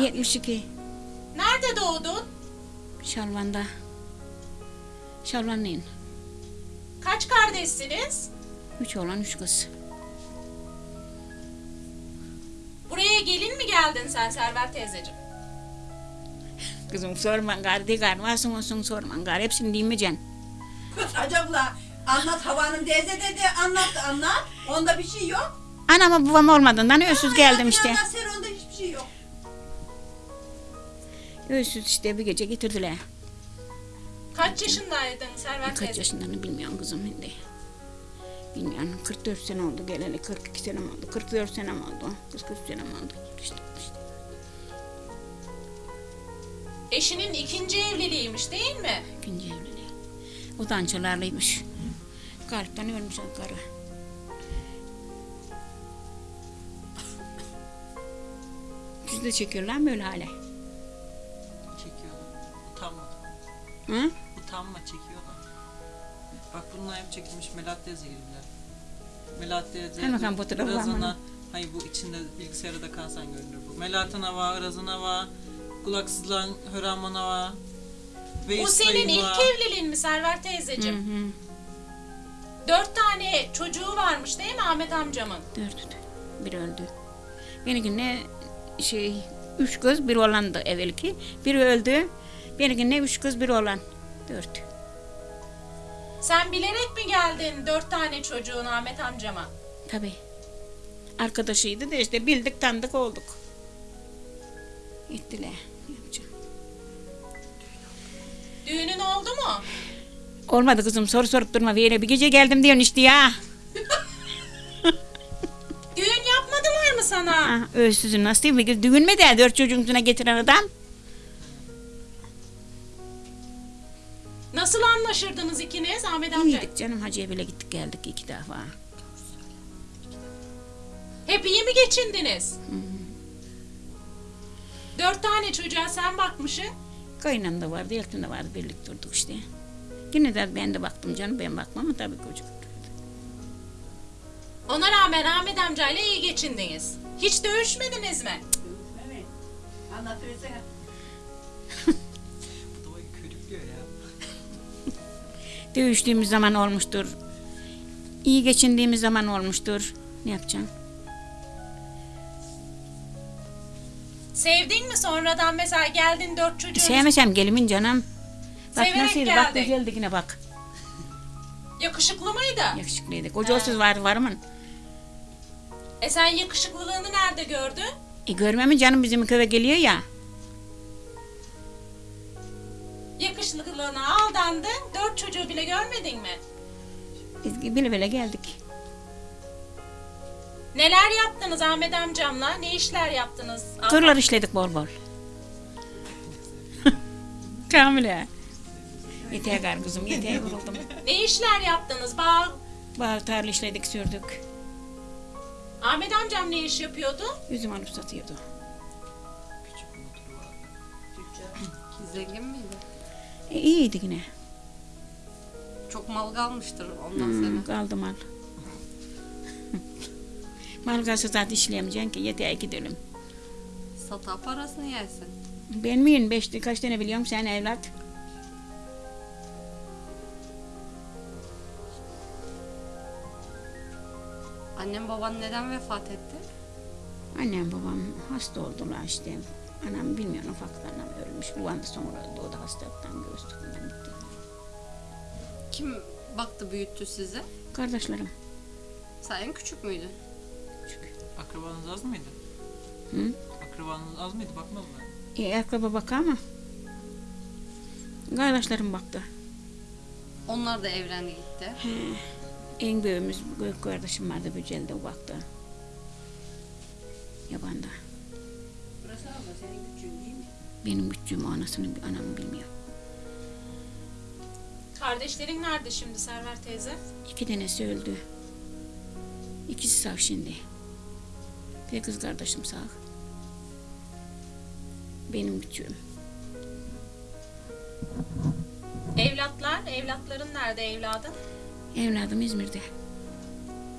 72. Nerede doğdun? Şalvan'da. Şalvanlıyım. Kaç kardeşsiniz? Üç oğlan üç kız. Buraya gelin mi geldin sen Server teyzeciğim? Kızım sorman gari de gari varsın olsun sorman gari hepsini dinmeyeceksin. Kız acaba anlat havanın teyze dedi anlat anlat. Onda bir şey yok. Anama babam olmadığından ölsüz geldim işte. ya, Sen onda hiçbir şey yok. Ölsüz işte bir gece getirdiler. Kaç yaşındaydın Server Kaç teyze? yaşından bilmiyorum kızım şimdi. Bilmiyorum 44 sene oldu geleli 42 sene oldu 44 sene oldu 43 sene oldu işte, işte. Eşinin ikinci evliliğiymiş değil mi? ikinci evliliği. O da ançalarlıymış. Kalpten ölmüş o karı. De çekiyorlar mı öyle hale? Çekiyorlar. Utanma. Hı? Utanma çekiyorlar. Bak bunlar hep çekilmiş Melat teyze gibiler. Melat teyze Hemen bakalım fotoğrafı var mı? Irazına, hayır bu içinde bilgisayarda da kalsan görünür bu. Melat'ın hava, Iraz'ın hava, kulaksızlan Höraman hava. Bu senin ilk evliliğin mi Server teyzeciğim? Hı hı. Dört tane çocuğu varmış değil mi Ahmet amcamın? Dört. Bir öldü. Benimkine şey üç kız bir oğlandı evvelki. Biri öldü. Benimkine üç kız bir oğlan. Dört. Sen bilerek mi geldin dört tane çocuğun Ahmet amcama? Tabii. Arkadaşıydı da işte bildik tanıdık olduk. Gittiler. Yapacağım? Düğünün oldu mu? Olmadı kızım soru sorup durma. Bir yere bir gece geldim diyorsun işte ya. Sana? Ah, ölsüzün nasıl değil mi? Düğün mü de dört çocuğunu getiren adam? Nasıl anlaşırdınız ikiniz Ahmet amca? İyiydik canım hacıya bile gittik geldik iki defa. Hep iyi mi geçindiniz? Dört tane çocuğa sen bakmışsın. Kaynam da vardı, Eltin de vardı. Birlikte durduk işte. Yine de ben de baktım canım. Ben bakmam ama tabii çocuk. Ona rağmen Ahmet amcayla iyi geçindiniz. Hiç dövüşmediniz mi? Evet. Anlatıversene. Bu da körüklüyor ya. Dövüştüğümüz zaman olmuştur. İyi geçindiğimiz zaman olmuştur. Ne yapacağım? Sevdin mi sonradan mesela geldin dört çocuğun Sevmesem gelimin canım. Bak Severek nasıl bak geldik. güzeldi yine bak. yakışıklı mıydı? Yakışıklıydı. Kocasız var var mı? E sen yakışıklılığını nerede gördün? E görmem mi canım bizim köye geliyor ya. Yakışıklılığına aldandın, dört çocuğu bile görmedin mi? Biz bile bile geldik. Neler yaptınız Ahmet amcamla? Ne işler yaptınız? Tırlar işledik bol bol. Kamile. Yeter kızım yeter vuruldum. Ne işler yaptınız? Bağ... Bağ tarla işledik sürdük. Ahmet amcam ne iş yapıyordu? Üzüm alıp satıyordu. Küçük bir motoru vardı. Zengin miydi? E, iyiydi yine. Çok mal kalmıştır ondan Hmm, sonra. kaldı mal. mal kalsa zaten işleyemeyeceksin ki yeter gidelim. Sata parasını yersin. Ben miyim? Beş, kaç tane biliyorum sen evlat? Annem baban neden vefat etti? Annem babam hasta oldular işte. Anam bilmiyorum ufaktan anam ölmüş. Babam da sonra öldü. O da hastalıktan göğüslükten gitti. Kim baktı büyüttü sizi? Kardeşlerim. Sen en küçük müydün? Akrabanız az mıydı? Hı? Akrabanız az mıydı? Bakmaz mı? E, akraba bakar mı? Kardeşlerim baktı. Onlar da evlendi gitti. En büyüğümüz büyük kardeşim vardı Bücel'de o baktı. Yabanda. Burası abla senin küçüğün değil mi? Benim küçüğüm anasını anamı bilmiyor. Kardeşlerin nerede şimdi Server teyze? İki tanesi öldü. İkisi sağ şimdi. Bir kız kardeşim sağ. Benim küçüğüm. Evlatlar, evlatların nerede evladın? Evladım İzmir'de.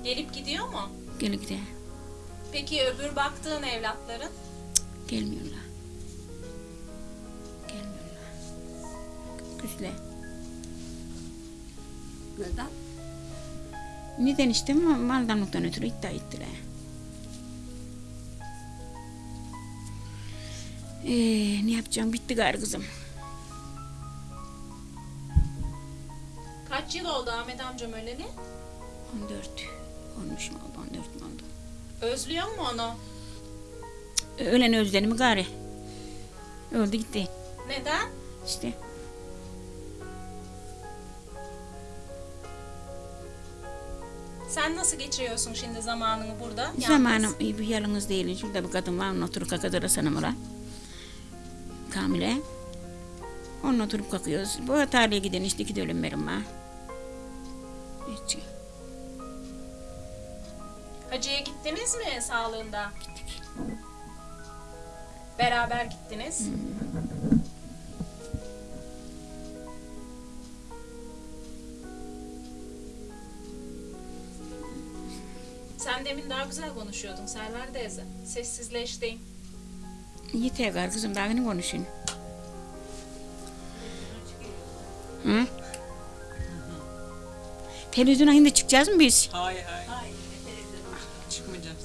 Gelip gidiyor mu? Gelip gidiyor. Peki öbür baktığın evlatların? Cık, gelmiyorlar. Gelmiyorlar. Güçle. Neden? Neden işte maldanlıktan ötürü iddia ettiler. Ee, ne yapacağım bitti gar kızım. Kaç yıl oldu Ahmet amcam öleli? 14. 13 mü oldu 14 mü oldu? Özlüyor mu onu? Ölen özledim mi gari? Öldü gitti Neden? işte. Sen nasıl geçiriyorsun şimdi zamanını burada? Yalnız. Zamanım iyi bir yalnız değilim. Şurada bir kadın var, onun oturup kakadırı sanımıra. Kamile. Onunla oturup kakıyoruz. Bu tarihe giden işte iki dönüm verim var. Hiç. Hacı'ya gittiniz mi sağlığında? Gittik. Beraber gittiniz. Sen demin daha güzel konuşuyordun Server teyze. Sessizleştin. Yeter gari kızım daha ne konuşun? Hı? Televizyona şimdi çıkacağız mı biz? Hayır hayır. Çıkmayacağız.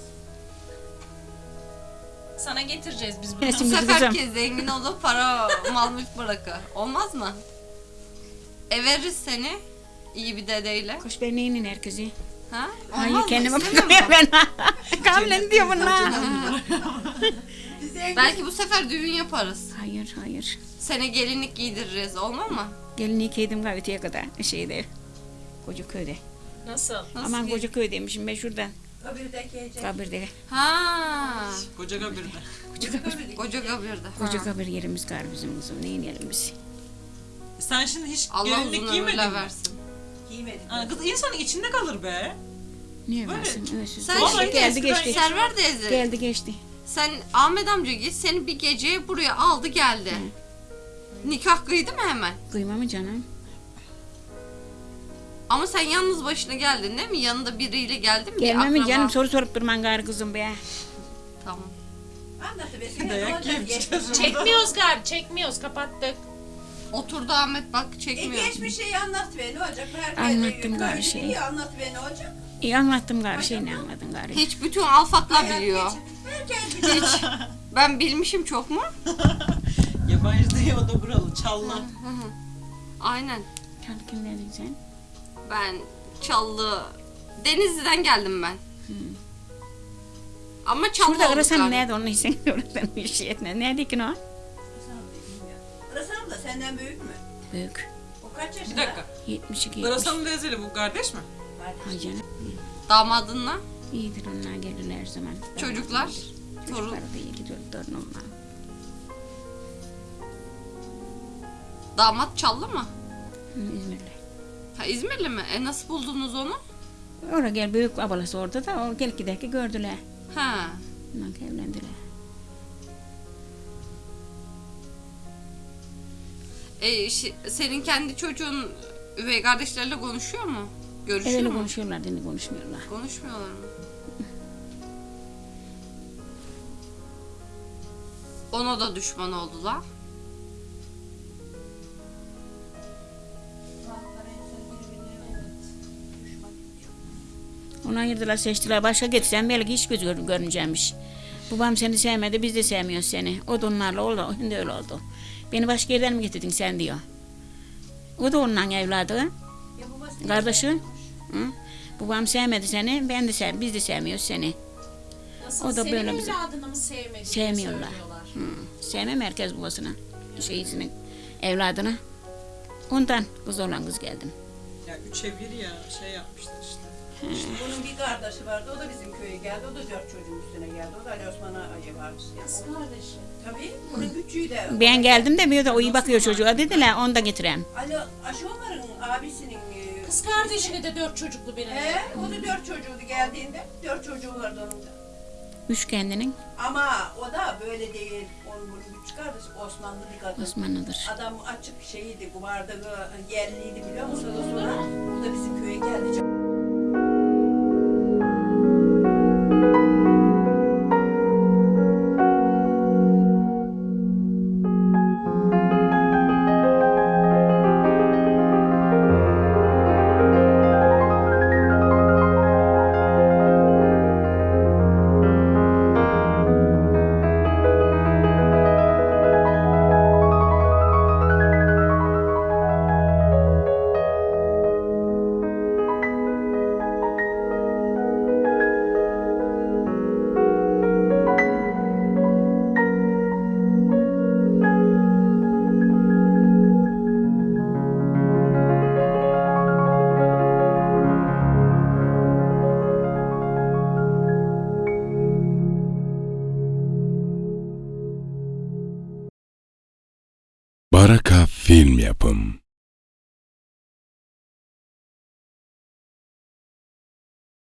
Sana getireceğiz biz bunu. Bu sefer herkes zengin olup para mal mülk bırakır. Olmaz mı? E veririz seni iyi bir dedeyle. Koş ben neyinin herkesi? Ha? Hayır Olmaz mı? kendime İstemiyor bakıyorum musun? ben. Kamile diyor bunlar. Belki bu sefer düğün yaparız. Hayır hayır. Sene gelinlik giydiririz. Olmaz mı? Gelinliği giydim gayetiye kadar şeyde. Koca köyde. Nasıl? Nasıl Aman giy- koca köy demişim ben şuradan. Ece. Kabirde. Ha. Koca kabirde. Koca kabirde. Koca kabir yerimiz gar bizim kızım. Neyin yerimiz? Sen şimdi hiç Allah gelinlik uzun giymedin ömürler mi? versin. Giymedim. Ha, kız insanın içinde kalır be. Niye Böyle. varsın? Öylesiz. Sen Vallahi şimdi geldi eskiden- geçti. Server teyze. Geldi geçti. Sen Ahmet amca git seni bir gece buraya aldı geldi. Nikah kıydı mı hemen? Kıyma mı canım? Ama sen yalnız başına geldin değil mi? Yanında biriyle geldin mi? Bir Gelme mi canım? Soru sorup durman gari kızım be. Tamam. Dayak Ne yiyeceğiz burada. Çekmiyoruz galiba, çekmiyoruz. Kapattık. Oturdu Ahmet bak E, çekmiyor. geçmişi anlat be ne olacak? Herkes Anlattım bir- gari böyle şey. iyi anlat be ne olacak? İyi anlattım gari. Şey ne anladın gari? Hiç bütün alfatla Hayat biliyor. Herkes biliyor. Ben bilmişim çok mu? Yabancı değil o da buralı. Çalla. Aynen. Kim dedin sen? Ben Çallı Denizli'den geldim ben. Ama Çallı Şurada olduk arasan galiba. nerede onu sen oradan bir şey etme. Nerede ki o? Irasam da senden büyük mü? Büyük. O kaç yaşında? Bir dakika. 72 70. Iраsan'ın teyzeli bu kardeş mi? Hay canım. Damadınla İyidir onlar gelirler her zaman. çocuklar. Çocuklar da iyi gidiyor torunum var. Damat Çallı mı? Hı, İzmir'de. Ha İzmirli mi? E nasıl buldunuz onu? Oraya gel büyük abalası orada da o gel giderken gördüler. Ha. Ondan evlendiler. E, şi- senin kendi çocuğun üvey kardeşlerle konuşuyor mu? Görüşüyor Evvel mu? konuşuyorlar, dini konuşmuyorlar. Konuşmuyorlar mı? Ona da düşman oldular. Onu ayırdılar, seçtiler. Başka getirsen belki hiç göz gör- görmeyecekmiş. Babam seni sevmedi, biz de sevmiyoruz seni. O da onlarla oldu, şimdi öyle oldu. Beni başka yerden mi getirdin sen diyor. O da ondan evladı, kardeşi. Hı? Babam sevmedi seni, ben de sev, biz de sevmiyoruz seni. Nasıl? O da Senin böyle bizi- evladını mı sevmedi? Sevmiyorlar. Hı. Sevmem herkes babasını, şeysini, evladını. Ondan kız olan kız geldim. Ya üçe bir ya şey yapmışlar işte. Bunun bir kardeşi vardı, o da bizim köye geldi, o da dört çocuğun üstüne geldi. O da Ali Osman Ağa'ya varmış. Kız kardeşi. Tabii, bunun küçüğü de. Ben geldim de bir de o iyi bakıyor çocuğa dediler, onu da getireyim. Ali Aşomar'ın abisinin... e, Kız kardeşini de dört çocuklu birini. He, o da dört çocuğuydu geldiğinde. Dört çocuğu vardı onun da. Üç kendinin Ama o da böyle değil. Onun bunun küçük kardeşi Osmanlı bir kadın. Osmanlı'dır. Adam açık şeyiydi, kumarda yerliydi biliyor musun?